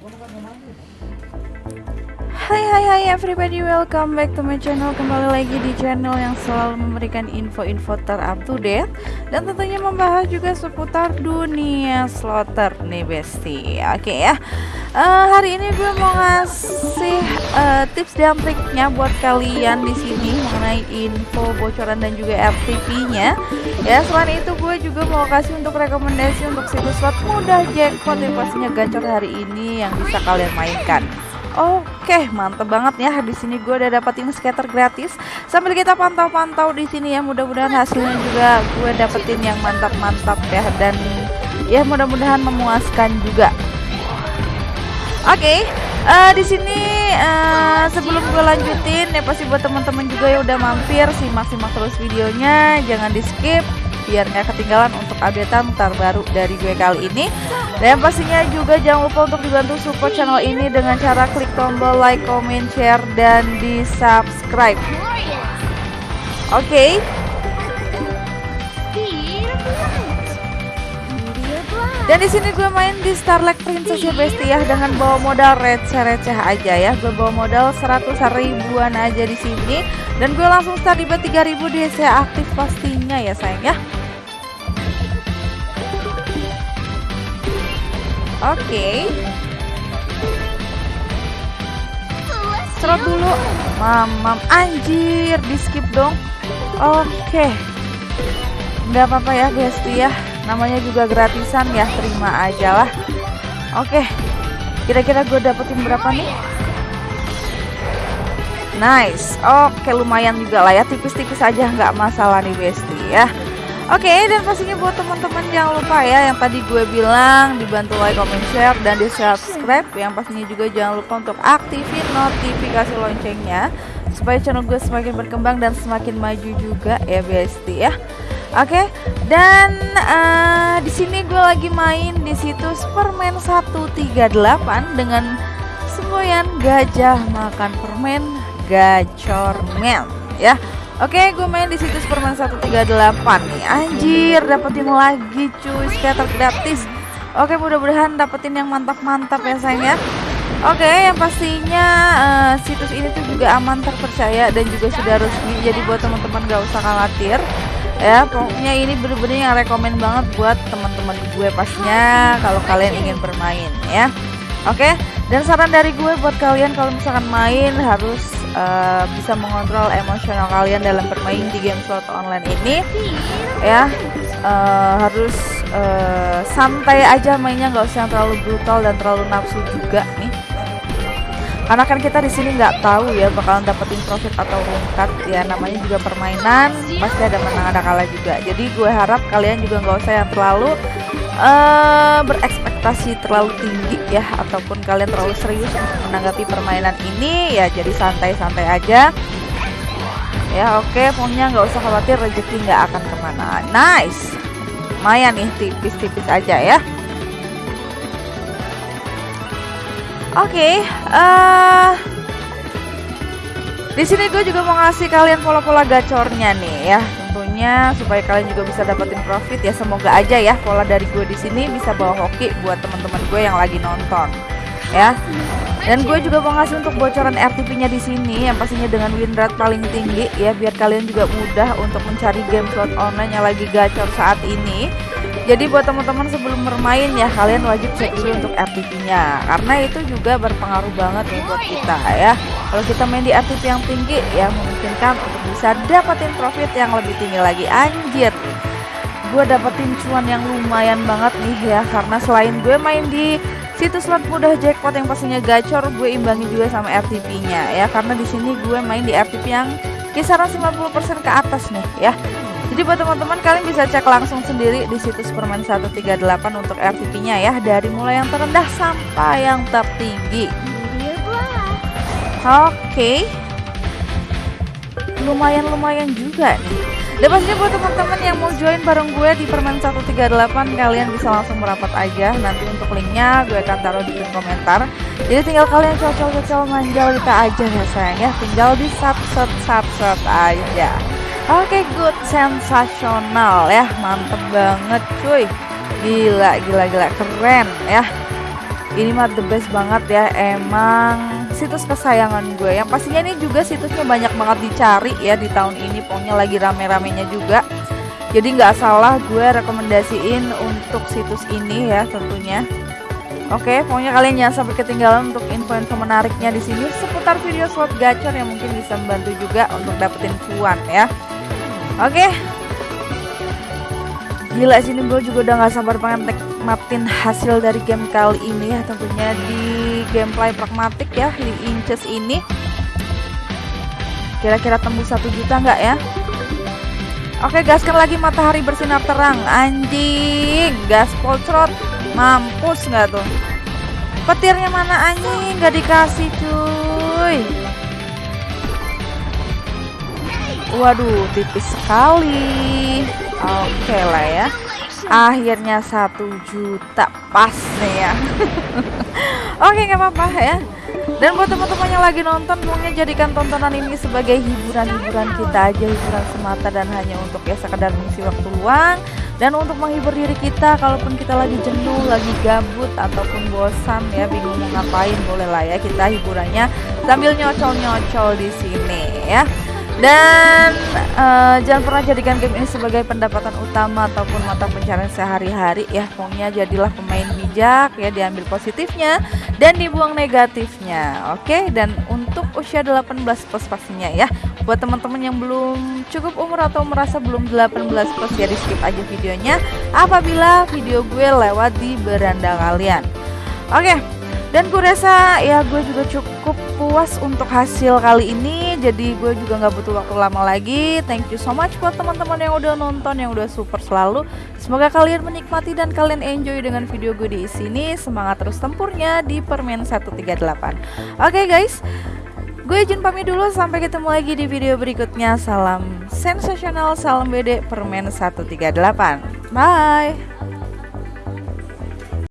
我那个什么。Hai hai hai everybody. Welcome back to my channel. Kembali lagi di channel yang selalu memberikan info-info terupdate Dan tentunya membahas juga seputar dunia slotter nih besti Oke okay, ya. Uh, Hari ini gue mau ngasih uh, tips dan triknya buat kalian di sini Mengenai info bocoran dan juga FTP nya Ya selain itu gue juga mau kasih untuk rekomendasi untuk situs slot mudah jackpot yang pastinya gacor hari ini yang bisa kalian mainkan Oke, mantep banget ya. Di sini gue udah dapetin scatter gratis. Sambil kita pantau-pantau di sini ya. Mudah-mudahan hasilnya juga gue dapetin yang mantap-mantap ya dan ya mudah-mudahan memuaskan juga. Oke, okay, uh, eh, di sini uh, sebelum gue lanjutin ya pasti buat teman-teman juga yang udah mampir simak-simak terus videonya, jangan di skip biar nggak ketinggalan untuk updatean terbaru dari gue kali ini dan pastinya juga jangan lupa untuk dibantu support channel ini dengan cara klik tombol like, comment, share, dan di subscribe oke okay. Dan di sini gue main di Starlight Princess ya Besti ya dengan bawa modal receh-receh aja ya. Gue bawa modal 100 ribuan aja di sini dan gue langsung start di 3000 di saya aktif pastinya ya sayang ya. Oke. Okay. Dulu. Mamam anjir, di skip dong. Oke. Okay. Nggak apa-apa ya, Besti ya. Namanya juga gratisan ya, terima aja lah. Oke. Okay. Kira-kira gue dapetin berapa nih? Nice. Oke, okay, lumayan juga lah ya, tipis-tipis aja nggak masalah nih, Besti ya. Oke, okay, dan pastinya buat teman-teman jangan lupa ya yang tadi gue bilang dibantu like, comment, share dan di subscribe. Yang pastinya juga jangan lupa untuk aktifin notifikasi loncengnya supaya channel gue semakin berkembang dan semakin maju juga ya Besti ya. Oke, okay, dan uh, di sini gue lagi main di situs permen 138 dengan semboyan gajah makan permen gacor men ya. Oke, gue main di situs permen 138 nih. Anjir, dapetin lagi cuy scatter gratis. Oke, mudah-mudahan dapetin yang mantap-mantap ya sayang ya. Oke, yang pastinya uh, situs ini tuh juga aman terpercaya dan juga sudah resmi. Jadi buat teman-teman gak usah khawatir. Ya, pokoknya ini bener-bener yang rekomend banget buat teman-teman gue pastinya kalau kalian ingin bermain ya. Oke, dan saran dari gue buat kalian kalau misalkan main harus uh, bisa mengontrol emosional kalian dalam bermain di game slot online ini. Ya uh, harus uh, santai aja mainnya nggak usah yang terlalu brutal dan terlalu nafsu juga nih. Karena kan kita di sini nggak tahu ya bakalan dapetin profit atau rungkat ya namanya juga permainan pasti ada menang ada kalah juga. Jadi gue harap kalian juga nggak usah yang terlalu uh, berekspektasi terlalu tinggi ya ataupun kalian terlalu serius menanggapi permainan ini ya jadi santai-santai aja. Ya oke okay, pokoknya nggak usah khawatir rezeki nggak akan ke mana. Nice. Lumayan nih tipis-tipis aja ya. Oke okay, uh, eh, di sini gue juga mau ngasih kalian pola-pola gacornya nih ya tentunya supaya kalian juga bisa dapetin profit ya. Semoga aja ya pola dari gue di sini bisa bawa hoki buat teman-teman gue yang lagi nonton ya. Dan gue juga mau ngasih untuk bocoran RTP nya di sini yang pastinya dengan win rate paling tinggi ya. Biar kalian juga mudah untuk mencari game slot online yang lagi gacor saat ini jadi buat teman-teman sebelum bermain ya kalian wajib cek dulu untuk RTP-nya karena itu juga berpengaruh banget nih buat kita ya. Kalau kita main di RTP yang tinggi ya memungkinkan untuk bisa dapetin profit yang lebih tinggi lagi. Anjir. Gue dapetin cuan yang lumayan banget nih ya karena selain gue main di situs slot mudah jackpot yang pastinya gacor, gue imbangi juga sama RTP-nya ya karena di sini gue main di RTP yang kisaran 50% ke atas nih ya. Jadi buat teman-teman kalian bisa cek langsung sendiri di situs permen 138 untuk RTP-nya ya dari mulai yang terendah sampai yang tertinggi. Oke. Okay. Lumayan-lumayan juga nih. Dan pastinya buat teman-teman yang mau join bareng gue di permen 138 kalian bisa langsung merapat aja nanti untuk linknya gue akan taruh di kolom komentar jadi tinggal kalian cocok-cocok manjal kita aja ya sayang ya tinggal di subset subset aja Oke, okay, good, sensasional ya, mantep banget cuy. Gila, gila, gila, keren ya. ini mah the best banget ya. Emang situs kesayangan gue. Yang pastinya ini juga situsnya banyak banget dicari ya di tahun ini. Pokoknya lagi rame-ramenya juga. Jadi nggak salah gue rekomendasiin untuk situs ini ya tentunya. Oke, pokoknya kalian jangan sampai ketinggalan untuk info-info menariknya di sini. Seputar video slot gacor yang mungkin bisa membantu juga untuk dapetin cuan ya. Oke. Gila sini gue juga udah nggak sabar pengen nikmatin hasil dari game kali ini ya tentunya di gameplay pragmatik ya di inches ini. Kira-kira tembus satu juta nggak ya? Oke gaskan lagi matahari bersinar terang Anjing Gaspol trot Mampus nggak tuh Petirnya mana anjing Nggak dikasih cuy Waduh tipis sekali. Oke lah ya. Akhirnya satu juta Pas nih ya. Oke nggak apa-apa ya. Dan buat teman-teman yang lagi nonton Pokoknya jadikan tontonan ini sebagai hiburan-hiburan kita aja Hiburan semata dan hanya untuk ya sekedar mengisi waktu luang. Dan untuk menghibur diri kita Kalaupun kita lagi jenuh, lagi gabut Ataupun bosan ya bingung mau ngapain Boleh lah ya kita hiburannya Sambil nyocol-nyocol di sini ya dan uh, jangan pernah jadikan game ini sebagai pendapatan utama ataupun mata pencarian sehari-hari ya. Pokoknya jadilah pemain bijak ya, diambil positifnya dan dibuang negatifnya. Oke, dan untuk usia 18 plus pastinya ya. Buat teman-teman yang belum cukup umur atau merasa belum 18 plus ya di skip aja videonya apabila video gue lewat di beranda kalian. Oke, dan gue rasa ya gue juga cukup puas untuk hasil kali ini. Jadi gue juga nggak butuh waktu lama lagi. Thank you so much buat teman-teman yang udah nonton yang udah super selalu. Semoga kalian menikmati dan kalian enjoy dengan video gue di sini. Semangat terus tempurnya di permen 138 oke okay, guys. Gue izin pamit dulu. Sampai ketemu lagi di video berikutnya. Salam sensasional, salam BD Permen 138. Bye.